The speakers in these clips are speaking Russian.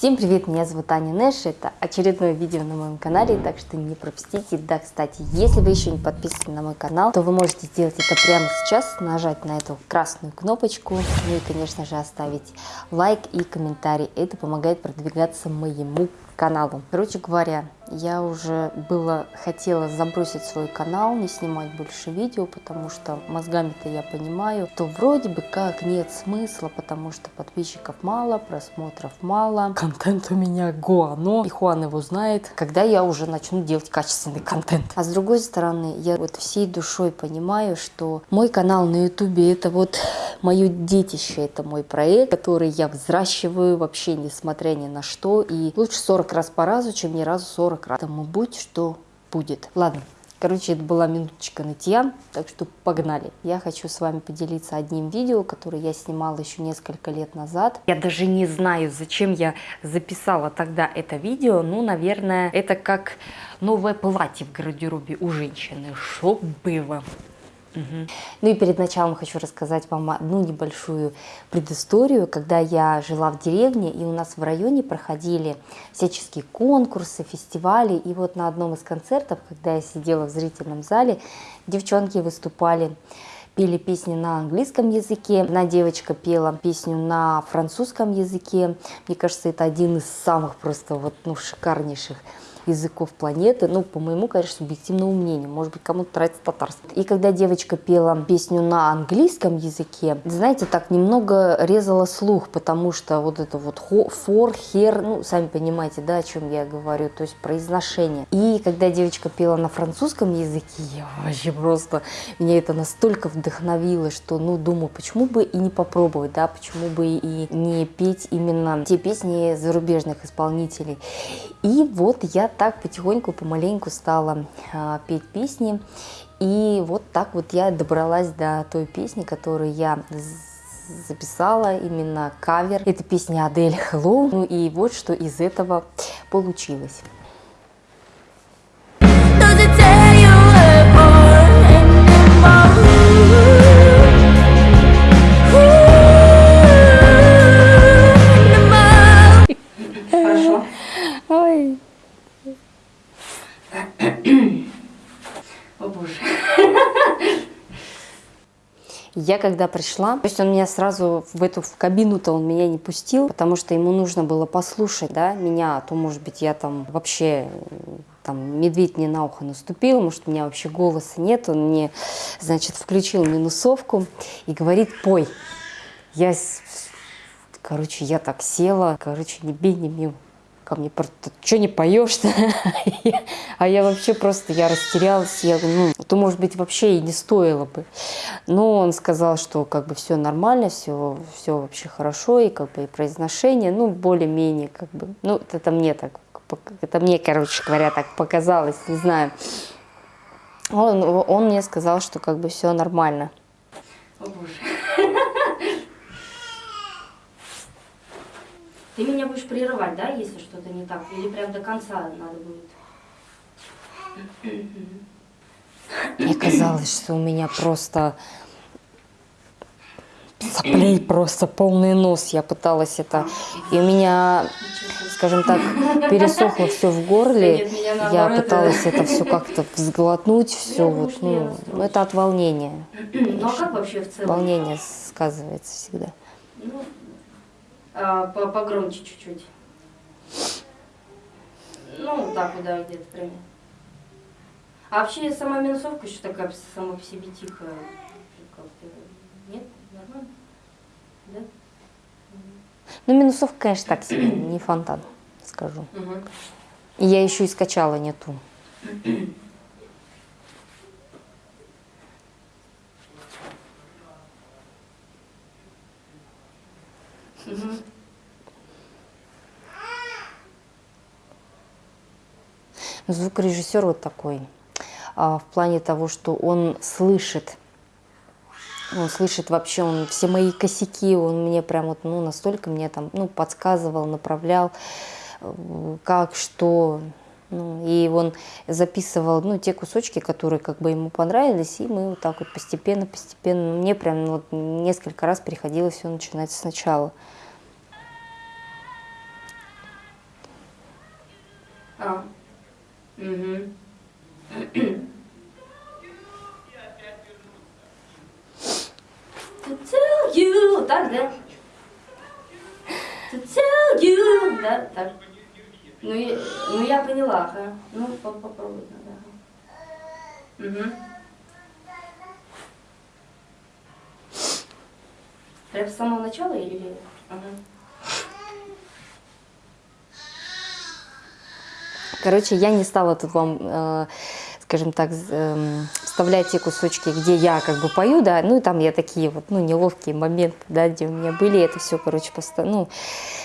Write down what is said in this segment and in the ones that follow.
Всем привет, меня зовут Аня Нэш, это очередное видео на моем канале, так что не пропустите. Да, кстати, если вы еще не подписаны на мой канал, то вы можете сделать это прямо сейчас, нажать на эту красную кнопочку, ну и, конечно же, оставить лайк и комментарий. Это помогает продвигаться моему каналу. Короче говоря, я уже было хотела забросить свой канал, не снимать больше видео, потому что мозгами-то я понимаю, то вроде бы как нет смысла, потому что подписчиков мало, просмотров мало, контент у меня гуано, и Хуан его знает, когда я уже начну делать качественный контент. А с другой стороны, я вот всей душой понимаю, что мой канал на ютубе это вот мое детище, это мой проект, который я взращиваю вообще несмотря ни на что, и лучше 40 раз по разу, чем ни разу 40 40 раз. Тому будь что будет. Ладно, Короче, это была минуточка нытья, так что погнали. Я хочу с вами поделиться одним видео, которое я снимала еще несколько лет назад. Я даже не знаю, зачем я записала тогда это видео. Ну, наверное, это как новое платье в гардеробе у женщины. Что было? Ну и перед началом хочу рассказать вам одну небольшую предысторию. Когда я жила в деревне, и у нас в районе проходили всяческие конкурсы, фестивали. И вот на одном из концертов, когда я сидела в зрительном зале, девчонки выступали пели песни на английском языке. Одна девочка пела песню на французском языке. Мне кажется, это один из самых просто вот, ну, шикарнейших языков планеты, ну, по моему, конечно, субъективному мнению, может быть, кому-то нравится татарский. И когда девочка пела песню на английском языке, знаете, так немного резала слух, потому что вот это вот for, хер, ну, сами понимаете, да, о чем я говорю, то есть произношение. И когда девочка пела на французском языке, я вообще просто, меня это настолько вдохновило, что, ну, думаю, почему бы и не попробовать, да, почему бы и не петь именно те песни зарубежных исполнителей. И вот я так потихоньку, помаленьку стала э, петь песни. И вот так вот я добралась до той песни, которую я записала, именно кавер. Это песня Адель Hello. Ну и вот что из этого получилось. Когда пришла, то есть он меня сразу в эту в кабину-то он меня не пустил, потому что ему нужно было послушать, да, меня, а то, может быть, я там вообще там медведь мне на ухо наступил, может, у меня вообще голоса нет, он мне, значит, включил минусовку и говорит, пой. Я, короче, я так села, короче, не бей, не бей, ко мне, что не поешь-то? а я вообще просто, я растерялась, я ну, то, может быть, вообще и не стоило бы. Но он сказал, что как бы все нормально, все, все вообще хорошо, и как бы и произношение, ну, более-менее, как бы, ну, это мне так, это мне, короче говоря, так показалось, не знаю. Он, он мне сказал, что как бы все нормально. О, Боже. Ты меня будешь прерывать, да, если что-то не так? Или прям до конца надо будет? Мне казалось, что у меня просто соплей просто полный нос. Я пыталась это... И у меня, скажем так, пересохло все в горле. Я пыталась это все как-то взглотнуть, все вот, ну, это от волнения. Ну а как вообще в целом? Волнение сказывается всегда. Ну, а, погромче чуть-чуть. Ну, так вот, да, где-то прям. А вообще сама минусовка еще такая сама по себе тихая. Нет? Нормально? Да? Ну, минусовка, конечно, так себе, не фонтан, скажу. Угу. Я еще и скачала не Звукорежиссер вот такой, а, в плане того, что он слышит, он слышит вообще, он все мои косяки, он мне прям вот, ну, настолько мне там, ну, подсказывал, направлял, э, как, что, ну, и он записывал, ну, те кусочки, которые как бы ему понравились, и мы вот так вот постепенно, постепенно, мне прям вот несколько раз приходилось все начинать сначала. А. Угу. To tell you, так, да? To tell you, да, так. Ну, я, ну я поняла, ага. Ну, по- попробуй надо. Угу. Прям с самого начала или... Ага. Короче, я не стала тут вам, э, скажем так, эм, вставлять те кусочки, где я как бы пою, да, ну и там я такие вот, ну, неловкие моменты, да, где у меня были, это все, короче, поста- ну,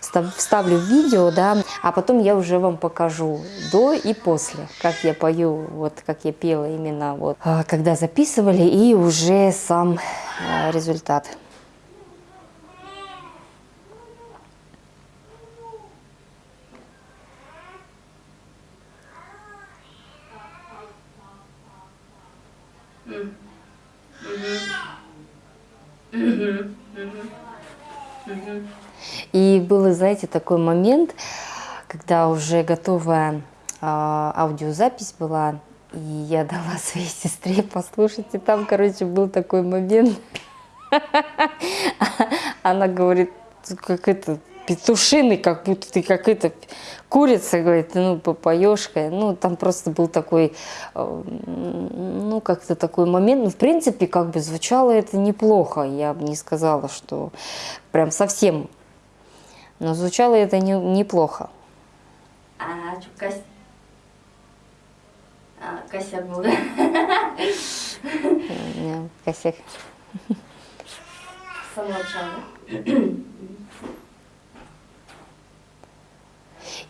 вста- вставлю в видео, да, а потом я уже вам покажу до и после, как я пою, вот как я пела именно вот, а, когда записывали, и уже сам э, результат. И был, знаете, такой момент, когда уже готовая а, аудиозапись была, и я дала своей сестре послушать, и там, короче, был такой момент. Она говорит, «Ты как это, петушиный, как будто ты как это, курица, говорит, ну, попоешь, ну, там просто был такой, э, ну, как-то такой момент, ну, в принципе, как бы звучало это неплохо, я бы не сказала, что прям совсем, но звучало это не, неплохо. А, кос... А, косяк был, да? Косяк. С самого начала.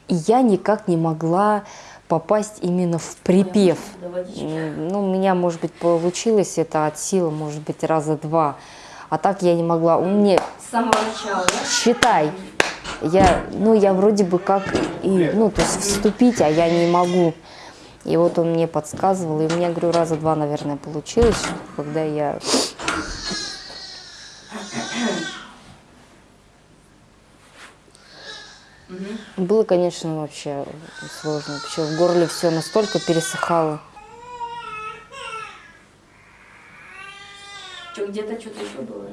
И я никак не могла попасть именно в припев. Ну, у меня, может быть, получилось это от силы, может быть, раза два. А так я не могла. У меня, С самого начала, да? считай, я, ну, я вроде бы как, и, ну, то есть вступить, а я не могу. И вот он мне подсказывал, и у меня, говорю, раза два, наверное, получилось, когда я... Мгм. Было, конечно, вообще сложно. Вообще в горле все настолько пересыхало. Что, где-то что-то еще было?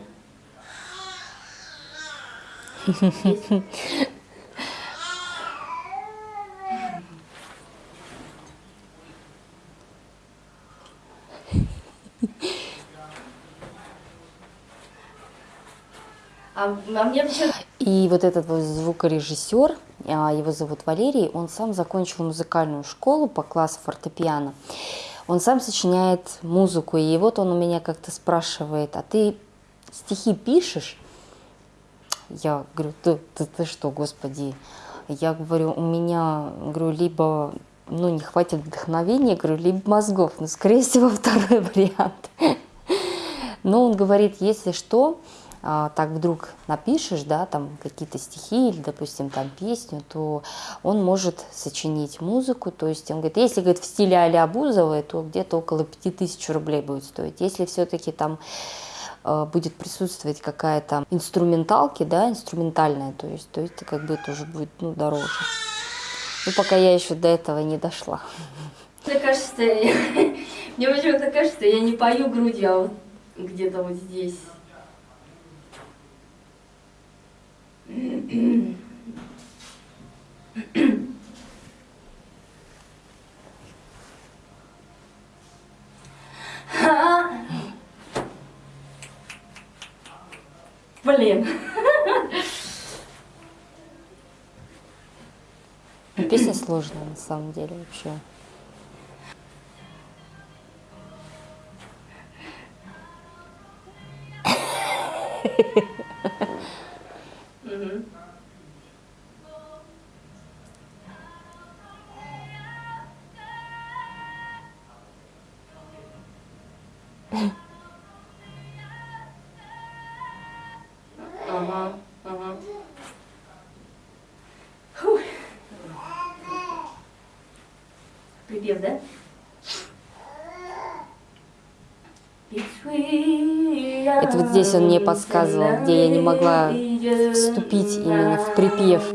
А, а мне вообще... И вот этот вот звукорежиссер, а, его зовут Валерий, он сам закончил музыкальную школу по классу фортепиано. Он сам сочиняет музыку, и вот он у меня как-то спрашивает, а ты стихи пишешь? Я говорю, ты, ты, ты что, господи? Я говорю, у меня, говорю, либо ну, не хватит вдохновения, говорю, либо мозгов. Ну, скорее всего, второй вариант. Но он говорит, если что, так вдруг напишешь, да, там какие-то стихи или, допустим, там песню, то он может сочинить музыку. То есть он говорит, если говорит, в стиле а-ля Бузовой, то где-то около 5000 рублей будет стоить. Если все-таки там э, будет присутствовать какая-то инструменталки, да, инструментальная, то есть, то это как бы тоже будет ну, дороже. Ну, пока я еще до этого не дошла. Мне кажется, я- мне почему-то кажется, я не пою грудью, а вот где-то вот здесь. Блин. Ну, Песня сложная на самом деле вообще. Припев, да? Это вот здесь он мне подсказывал, где я не могла вступить именно в припев.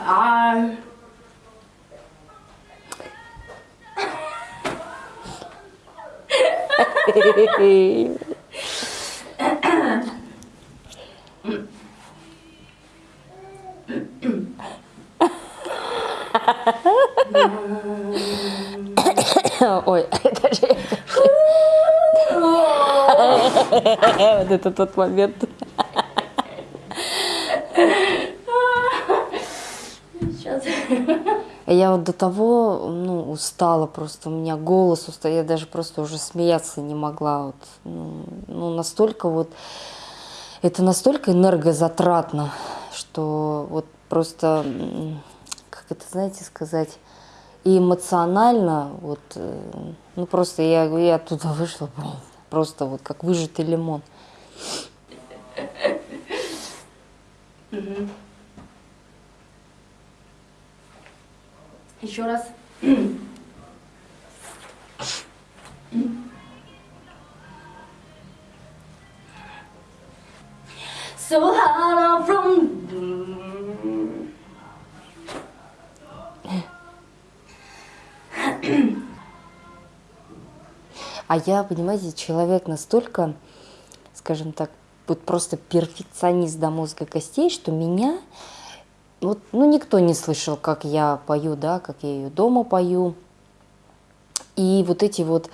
I А, Ой, вот это тот момент. Сейчас. Я вот до того, ну, устала просто, у меня голос устал, я даже просто уже смеяться не могла. Вот, ну, ну, настолько вот, это настолько энергозатратно, что вот просто, как это, знаете, сказать, и эмоционально, вот, э, ну, просто я, я оттуда вышла, бум, просто вот как выжатый лимон. Еще раз. So hollow from А я, понимаете, человек настолько, скажем так, вот просто перфекционист до мозга костей, что меня, вот, ну, никто не слышал, как я пою, да, как я ее дома пою. И вот эти вот,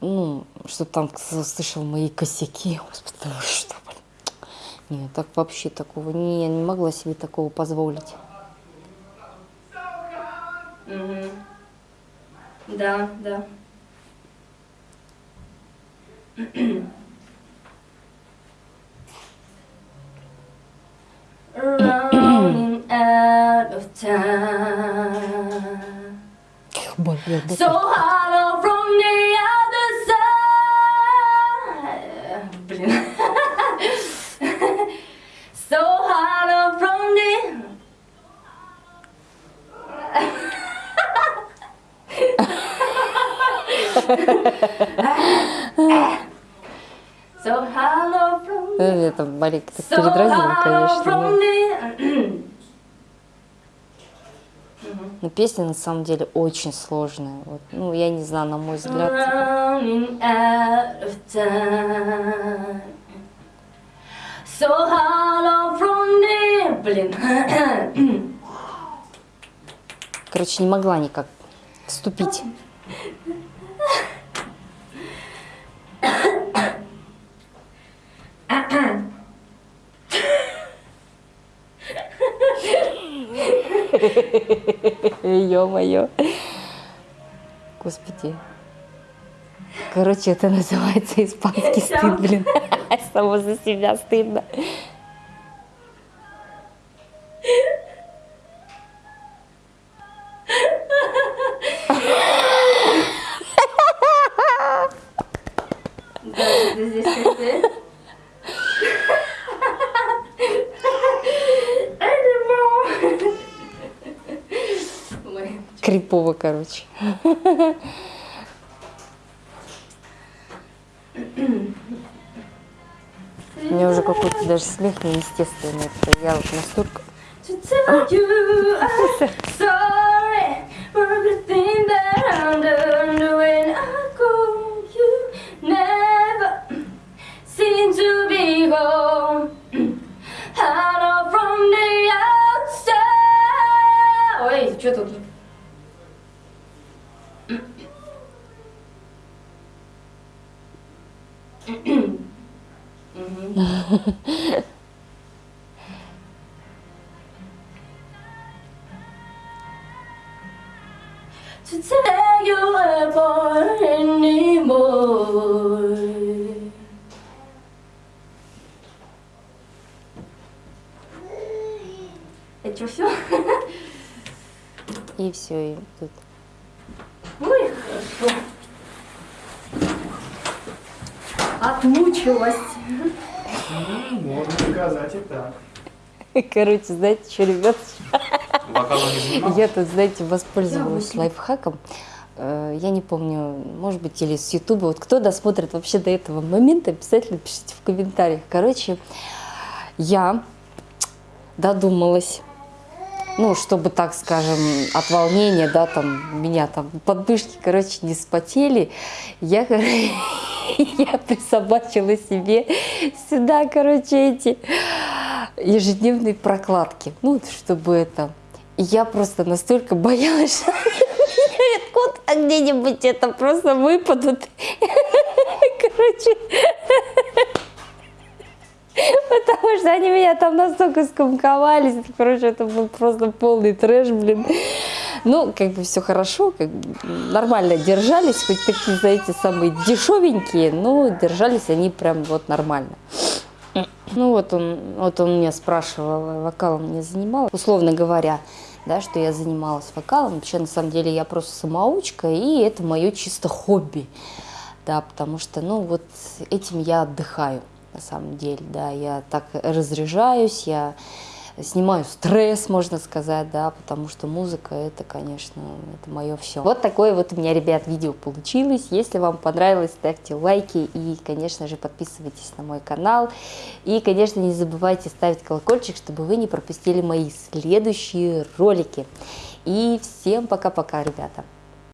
ну, что там слышал мои косяки, господи, вы что, блин. Нет, так вообще такого, не, я не могла себе такого позволить. Мгм. Да, да. Running out of time. Блин, да So hollow from the other side. Блин. So hollow from the Это Марик так передразнил, конечно. но- Но песня на самом деле очень сложная. Вот, ну, я не знаю, на мой взгляд. So hollow from the Блин. Короче, не могла никак вступить. Ё-моё. Господи. Короче, это называется испанский стыд, блин. Само за себя стыдно. Да, здесь как ты. Ой. Крипово, короче. У меня уже какой-то даже смех неестественный. Я вот настолько... Sorry for everything to tear you apart anymore. Это что, все? И все, и тут... Ой, хорошо. Отмучилась. Можно сказать и так. Короче, знаете что, ребят, Вокалом не занимался? я тут, знаете, воспользовалась лайфхаком. Э, Я не помню, может быть, или с Ютуба. Вот кто досмотрит вообще до этого момента, обязательно пишите в комментариях. Короче, я додумалась ну, чтобы, так скажем, от волнения, да, там, меня там подмышки, короче, не спотели, я, я присобачила себе сюда, короче, эти ежедневные прокладки, ну, чтобы это... Я просто настолько боялась, что откуда где-нибудь это просто выпадут. Короче, Потому что они меня там настолько скомковались. Короче, это был просто полный трэш, блин. Ну, как бы все хорошо, как бы нормально держались, хоть такие, знаете, самые дешевенькие, но держались они прям вот нормально. Ну вот он, вот он меня спрашивал, вокалом не занимал, условно говоря, да, что я занималась вокалом. Вообще, на самом деле, я просто самоучка, и это мое чисто хобби, да, потому что, ну, вот этим я отдыхаю на самом деле, да, я так разряжаюсь, я снимаю стресс, можно сказать, да, потому что музыка это, конечно, это мое все. Вот такое вот у меня, ребят, видео получилось. Если вам понравилось, ставьте лайки и, конечно же, подписывайтесь на мой канал. И, конечно, не забывайте ставить колокольчик, чтобы вы не пропустили мои следующие ролики. И всем пока-пока, ребята!